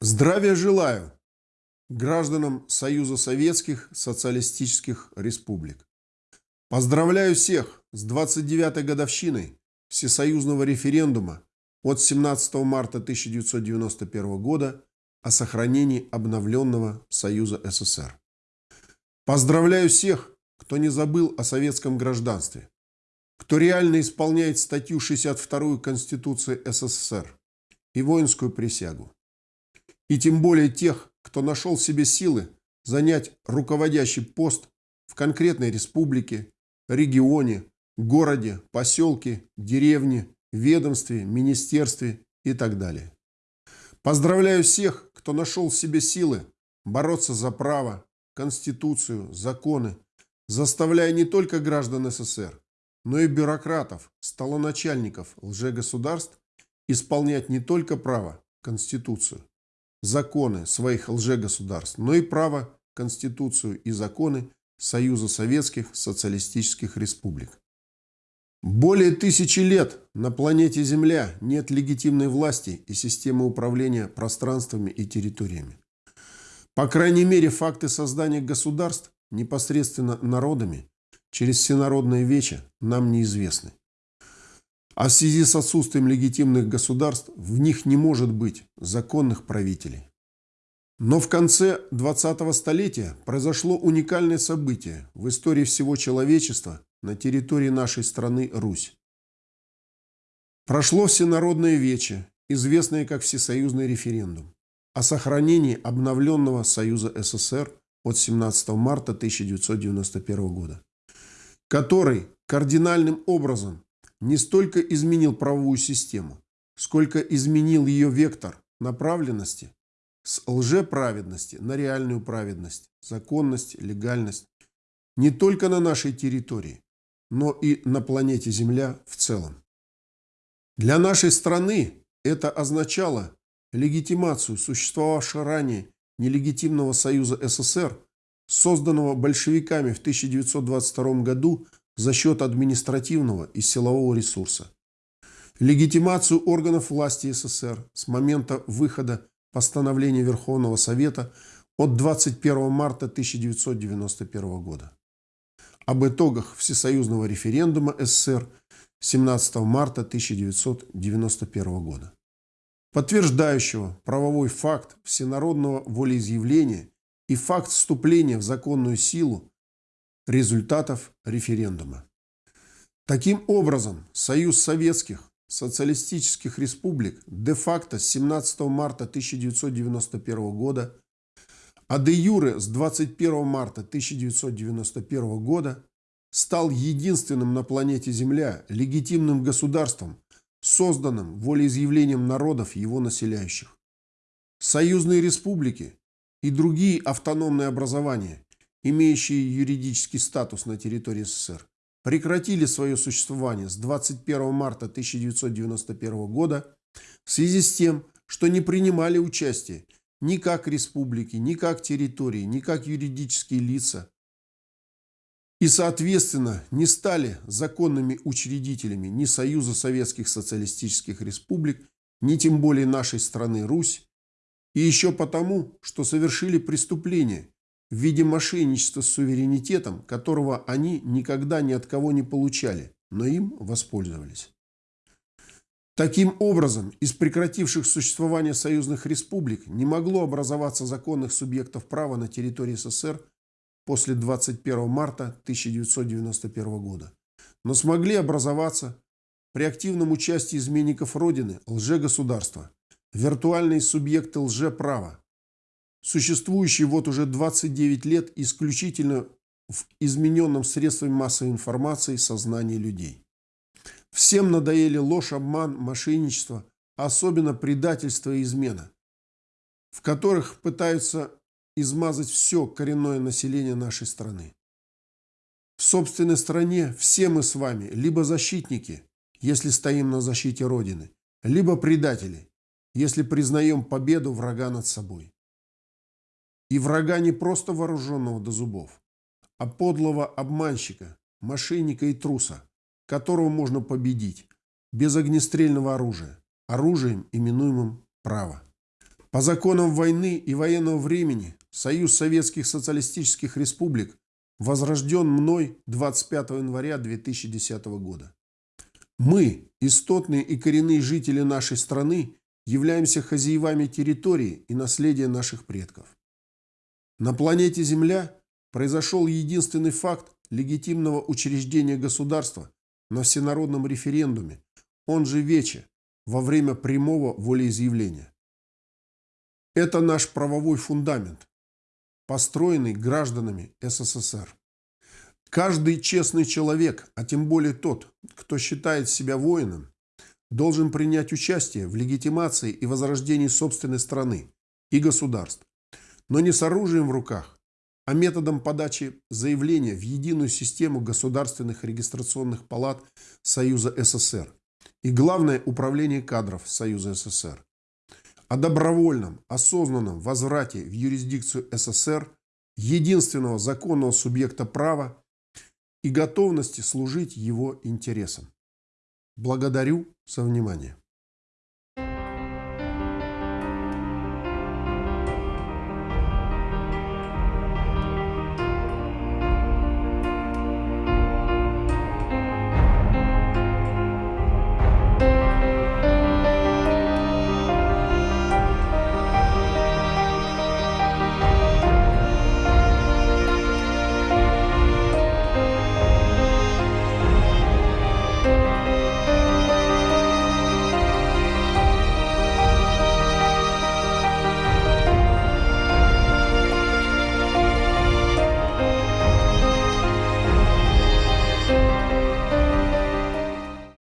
Здравия желаю гражданам Союза Советских Социалистических Республик. Поздравляю всех с 29-й годовщиной Всесоюзного референдума от 17 марта 1991 года о сохранении обновленного Союза СССР. Поздравляю всех, кто не забыл о советском гражданстве, кто реально исполняет статью 62 Конституции СССР и воинскую присягу. И тем более тех, кто нашел в себе силы занять руководящий пост в конкретной республике, регионе, городе, поселке, деревне, ведомстве, министерстве и так далее. Поздравляю всех, кто нашел в себе силы бороться за право, конституцию, законы, заставляя не только граждан СССР, но и бюрократов, столоначальников лжегосударств исполнять не только право, конституцию, законы своих лжегосударств, но и право, конституцию и законы Союза Советских Социалистических Республик. Более тысячи лет на планете Земля нет легитимной власти и системы управления пространствами и территориями. По крайней мере, факты создания государств непосредственно народами через всенародное вече нам неизвестны. А в связи с отсутствием легитимных государств в них не может быть законных правителей. Но в конце 20-го столетия произошло уникальное событие в истории всего человечества на территории нашей страны Русь. Прошло всенародное вече, известное как Всесоюзный референдум, о сохранении обновленного Союза СССР от 17 марта 1991 года, который кардинальным образом не столько изменил правовую систему, сколько изменил ее вектор направленности с лжеправедности на реальную праведность, законность, легальность не только на нашей территории, но и на планете Земля в целом. Для нашей страны это означало легитимацию существовавшего ранее нелегитимного союза СССР, созданного большевиками в 1922 году за счет административного и силового ресурса. Легитимацию органов власти СССР с момента выхода постановления Верховного Совета от 21 марта 1991 года. Об итогах Всесоюзного референдума СССР 17 марта 1991 года, подтверждающего правовой факт всенародного волеизъявления и факт вступления в законную силу результатов референдума. Таким образом, Союз Советских Социалистических Республик де-факто с 17 марта 1991 года, а де-юре с 21 марта 1991 года стал единственным на планете Земля легитимным государством, созданным волеизъявлением народов его населяющих. Союзные республики и другие автономные образования имеющие юридический статус на территории СССР, прекратили свое существование с 21 марта 1991 года в связи с тем, что не принимали участие ни как республики, ни как территории, ни как юридические лица и, соответственно, не стали законными учредителями ни Союза Советских Социалистических Республик, ни тем более нашей страны Русь, и еще потому, что совершили преступление, в виде мошенничества с суверенитетом, которого они никогда ни от кого не получали, но им воспользовались. Таким образом, из прекративших существование союзных республик не могло образоваться законных субъектов права на территории СССР после 21 марта 1991 года, но смогли образоваться при активном участии изменников Родины лжегосударства, виртуальные субъекты лжеправа, существующий вот уже 29 лет исключительно в измененном средствами массовой информации сознании людей. Всем надоели ложь, обман, мошенничество, особенно предательство и измена, в которых пытаются измазать все коренное население нашей страны. В собственной стране все мы с вами либо защитники, если стоим на защите Родины, либо предатели, если признаем победу врага над собой. И врага не просто вооруженного до зубов, а подлого обманщика, мошенника и труса, которого можно победить без огнестрельного оружия, оружием, именуемым право. По законам войны и военного времени Союз Советских Социалистических Республик возрожден мной 25 января 2010 года. Мы, истотные и коренные жители нашей страны, являемся хозяевами территории и наследия наших предков. На планете Земля произошел единственный факт легитимного учреждения государства на всенародном референдуме, он же Вече, во время прямого волеизъявления. Это наш правовой фундамент, построенный гражданами СССР. Каждый честный человек, а тем более тот, кто считает себя воином, должен принять участие в легитимации и возрождении собственной страны и государств, но не с оружием в руках, а методом подачи заявления в единую систему государственных регистрационных палат Союза СССР и главное управление кадров Союза СССР. О добровольном, осознанном возврате в юрисдикцию СССР единственного законного субъекта права и готовности служить его интересам. Благодарю за внимание.